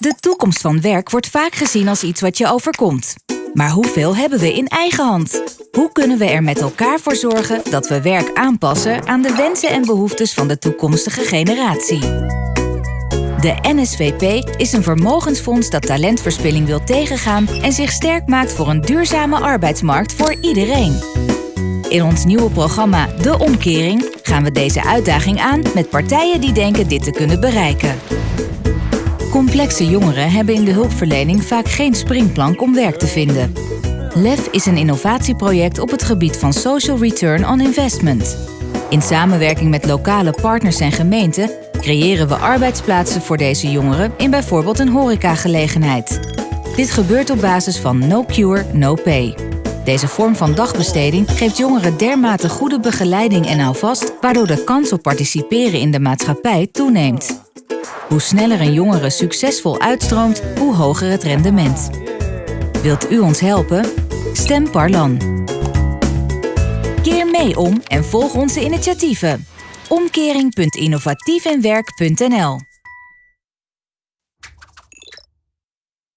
De toekomst van werk wordt vaak gezien als iets wat je overkomt. Maar hoeveel hebben we in eigen hand? Hoe kunnen we er met elkaar voor zorgen dat we werk aanpassen aan de wensen en behoeftes van de toekomstige generatie? De NSVP is een vermogensfonds dat talentverspilling wil tegengaan en zich sterk maakt voor een duurzame arbeidsmarkt voor iedereen. In ons nieuwe programma De Omkering gaan we deze uitdaging aan met partijen die denken dit te kunnen bereiken. Complexe jongeren hebben in de hulpverlening vaak geen springplank om werk te vinden. LEF is een innovatieproject op het gebied van Social Return on Investment. In samenwerking met lokale partners en gemeenten creëren we arbeidsplaatsen voor deze jongeren in bijvoorbeeld een horecagelegenheid. Dit gebeurt op basis van No Cure, No Pay. Deze vorm van dagbesteding geeft jongeren dermate goede begeleiding en houvast, waardoor de kans op participeren in de maatschappij toeneemt. Hoe sneller een jongere succesvol uitstroomt, hoe hoger het rendement. Wilt u ons helpen? Stem Parlan. Keer mee om en volg onze initiatieven. Omkering.innovatievenwerk.nl